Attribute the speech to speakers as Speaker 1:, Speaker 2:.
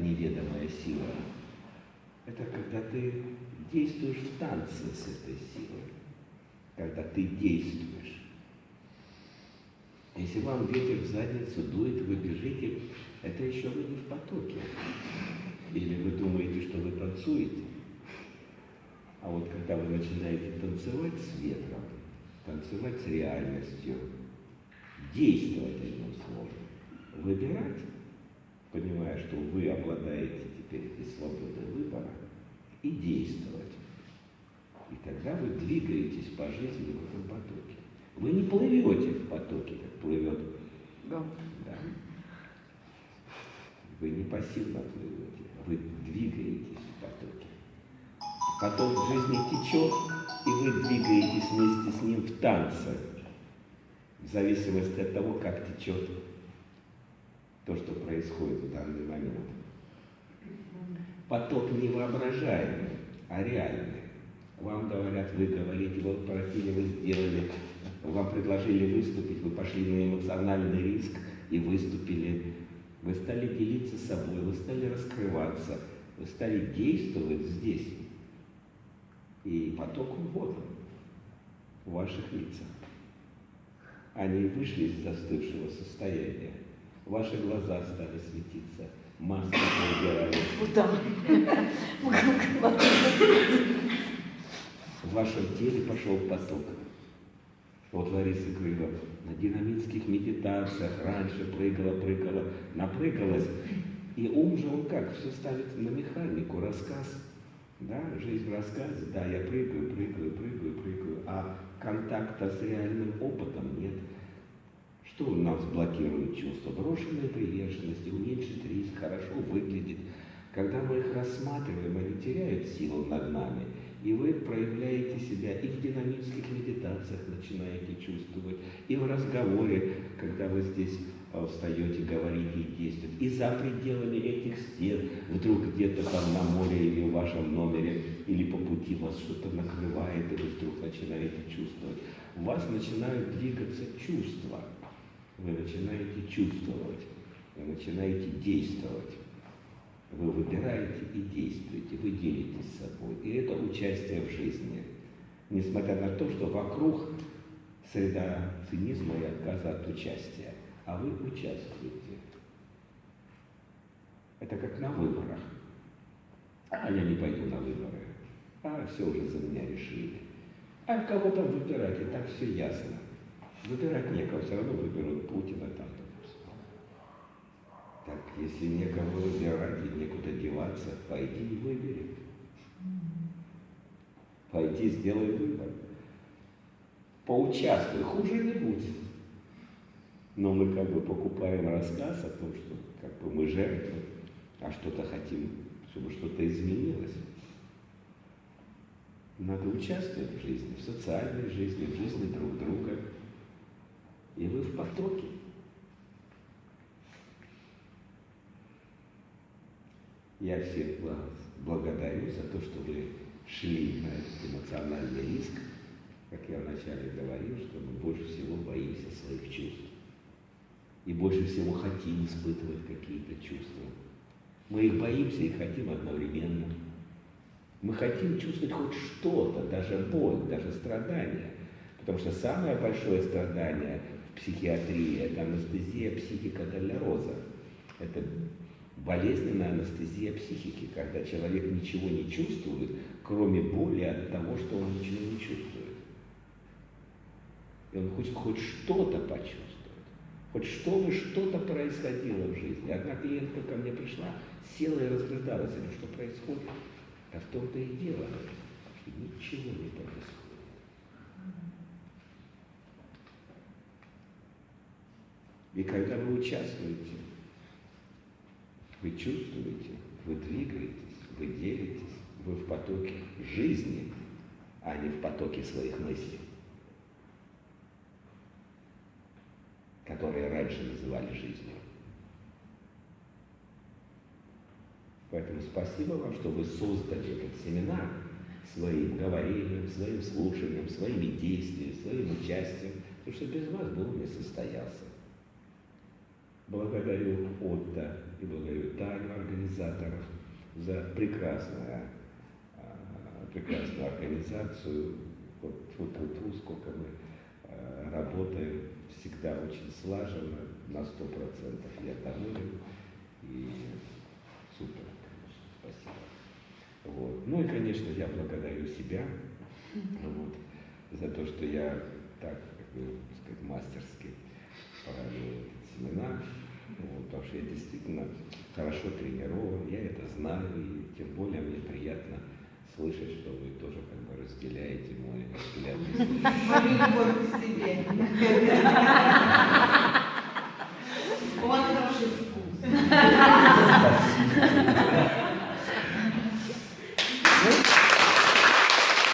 Speaker 1: неведомая сила. Это когда ты действуешь в танце с этой силой, когда ты действуешь. Если вам ветер в задницу дует, вы бежите, это еще вы не в потоке. Или вы думаете, что вы танцуете. А вот когда вы начинаете танцевать с ветром, танцевать с реальностью, действовать одним словом, выбирать, понимая, что вы обладаете теперь этой свободой выбора, и действовать. И тогда вы двигаетесь по жизни в этом потоке. Вы не плывете в потоке, как плывет. Да. да. Вы не пассивно плывете, вы двигаетесь в потоке. Поток жизни течет, и вы двигаетесь вместе с ним в танце, в зависимости от того, как течет то, что происходит в данный момент. Поток не воображаемый, а реальный. Вам говорят, вы говорите, вы просили, вы сделали, вам предложили выступить, вы пошли на эмоциональный риск и выступили. Вы стали делиться собой, вы стали раскрываться, вы стали действовать здесь. И поток вот в ваших лицах. Они вышли из застывшего состояния. Ваши глаза стали светиться, маски убирались. В вашем теле пошел поток. Вот Лариса Крылова на динамических медитациях раньше прыгала, прыгала, напрыгалась. И ум же он как? Все ставит на механику, рассказ. Да, жизнь в рассказе, да, я прыгаю, прыгаю, прыгаю, прыгаю, а контакта с реальным опытом нет. Что у нас блокирует чувство? Брошенная приверженность, уменьшить риск, хорошо выглядит. Когда мы их рассматриваем, они теряют силу над нами. И вы проявляете себя и в динамических медитациях начинаете чувствовать, и в разговоре, когда вы здесь а, встаете, говорите и действуете. И за пределами этих стен, вдруг где-то там на море или в вашем номере, или по пути вас что-то накрывает, и вы вдруг начинаете чувствовать. У вас начинают двигаться чувства вы начинаете чувствовать, вы начинаете действовать. Вы выбираете и действуете, вы делитесь с собой. И это участие в жизни. Несмотря на то, что вокруг среда цинизма и отказа от участия. А вы участвуете. Это как на выборах. А я не пойду на выборы. А все уже за меня решили. А кого там выбирать, и так все ясно. Выбирать некого, все равно выберут Путина там. Так, если некого выбирать и некуда деваться, пойди и выбери. Пойди, сделай выбор. Поучаствуй, хуже не будет. Но мы как бы покупаем рассказ о том, что как бы мы жертвы, а что-то хотим, чтобы что-то изменилось. Надо участвовать в жизни, в социальной жизни, в жизни друг друга и вы в потоке. Я всех вас благодарю за то, что вы шли на этот эмоциональный риск. Как я вначале говорил, что мы больше всего боимся своих чувств. И больше всего хотим испытывать какие-то чувства. Мы их боимся и хотим одновременно. Мы хотим чувствовать хоть что-то, даже боль, даже страдания. Потому что самое большое страдание психиатрии, это анестезия психикодолероза. Это болезненная анестезия психики, когда человек ничего не чувствует, кроме боли от того, что он ничего не чувствует. И он хочет хоть что-то почувствовать, хоть чтобы что-то происходило в жизни. Одна клиентка ко мне пришла, села и разрыдалась, говорю, что происходит. А в том-то и дело, что ничего не происходит. И когда вы участвуете, вы чувствуете, вы двигаетесь, вы делитесь, вы в потоке жизни, а не в потоке своих мыслей, которые раньше называли жизнью. Поэтому спасибо вам, что вы создали этот семинар своим говорением, своим слушанием, своими действиями, своим участием, потому что без вас бы он не состоялся. Благодарю Отто и благодарю Таню, организаторов, за прекрасное, а, прекрасную организацию. Вот, вот, вот, вот сколько мы а, работаем, всегда очень слаженно, на сто процентов я доволен. И супер, конечно, спасибо. Вот. Ну и, конечно, я благодарю себя вот, за то, что я так, как бы сказать, мастерски проводил семинар. Вот, потому что я действительно хорошо тренирован, я это знаю, и тем более мне приятно слышать, что вы тоже как бы разделяете мой взгляд.